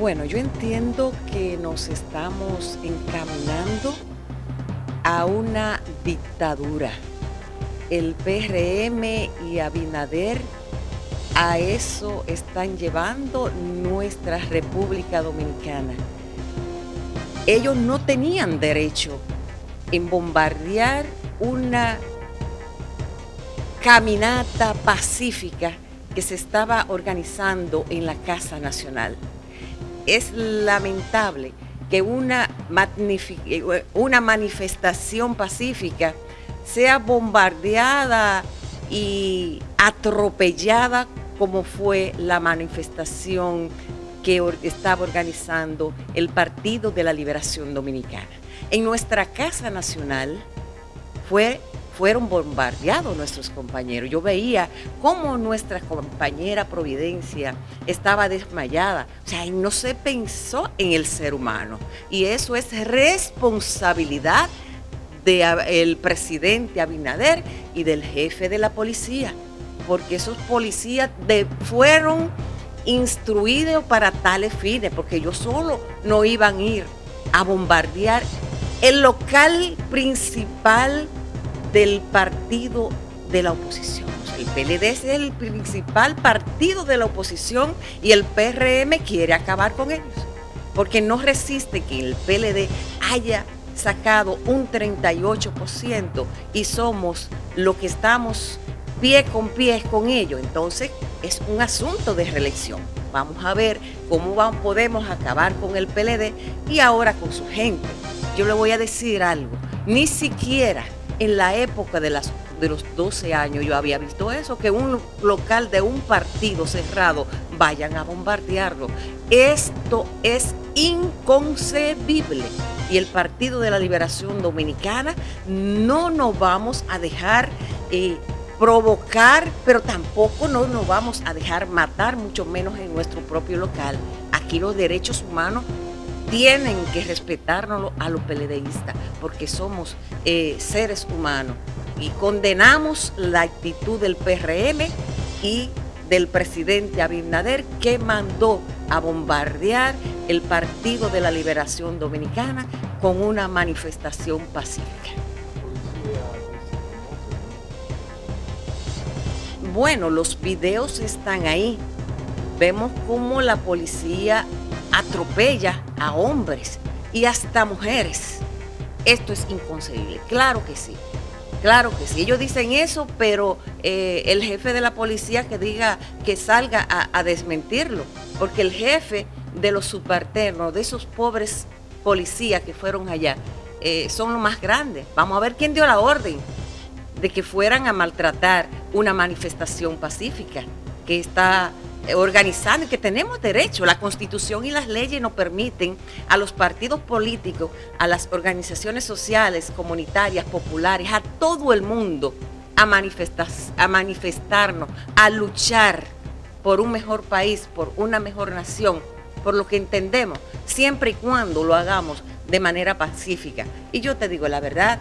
Bueno, yo entiendo que nos estamos encaminando a una dictadura. El PRM y Abinader a eso están llevando nuestra República Dominicana. Ellos no tenían derecho en bombardear una caminata pacífica que se estaba organizando en la Casa Nacional es lamentable que una, una manifestación pacífica sea bombardeada y atropellada como fue la manifestación que estaba organizando el Partido de la Liberación Dominicana. En nuestra Casa Nacional fue fueron bombardeados nuestros compañeros. Yo veía cómo nuestra compañera Providencia estaba desmayada. O sea, no se pensó en el ser humano. Y eso es responsabilidad del presidente Abinader y del jefe de la policía. Porque esos policías fueron instruidos para tales fines, porque ellos solo no iban a ir a bombardear el local principal del partido de la oposición. El PLD es el principal partido de la oposición y el PRM quiere acabar con ellos, porque no resiste que el PLD haya sacado un 38% y somos lo que estamos pie con pie con ellos. Entonces es un asunto de reelección. Vamos a ver cómo podemos acabar con el PLD y ahora con su gente. Yo le voy a decir algo, ni siquiera en la época de, los 12 años yo había visto eso, que un local de un partido cerrado vayan a bombardearlo. Esto es inconcebible. Y el Partido de la Liberación Dominicana no nos vamos a dejar eh, provocar, pero tampoco no nos vamos a dejar matar, mucho menos en nuestro propio local. Aquí los derechos humanos tienen que respetarnos a los peledeístas porque somos eh, seres humanos y condenamos la actitud del PRM y del presidente Abinader que mandó a bombardear el Partido de la Liberación Dominicana con una manifestación pacífica. Bueno, los videos están ahí. Vemos cómo la policía atropella a hombres y hasta mujeres. Esto es inconcebible. Claro que sí. Claro que sí. Ellos dicen eso, pero eh, el jefe de la policía que diga que salga a, desmentirlo. Porque el jefe de los subalternos, de esos pobres policías que fueron allá, eh, son los más grandes. Vamos a ver quién dio la orden de que fueran a maltratar una manifestación pacífica que está organizando y que tenemos derecho. La constitución y las leyes nos permiten a los partidos políticos, a las organizaciones sociales, comunitarias, populares, a todo el mundo a, manifestar, a manifestarnos, a luchar por un mejor país, por una mejor nación, por lo que entendemos, siempre y cuando lo hagamos de manera pacífica. Y yo te digo la verdad,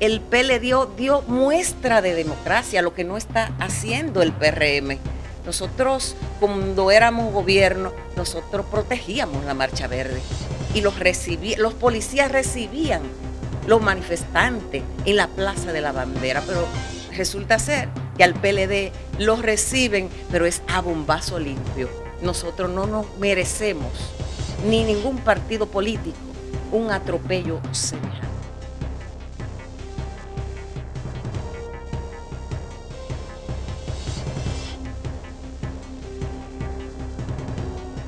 el PLD dio, dio muestra de democracia, lo que no está haciendo el PRM. Nosotros, cuando éramos gobierno, nosotros protegíamos la Marcha Verde y los, los policías recibían los manifestantes en la Plaza de la Bandera, pero resulta ser que al PLD los reciben, pero es a bombazo limpio. Nosotros no nos merecemos, ni ningún partido político, un atropello semejante.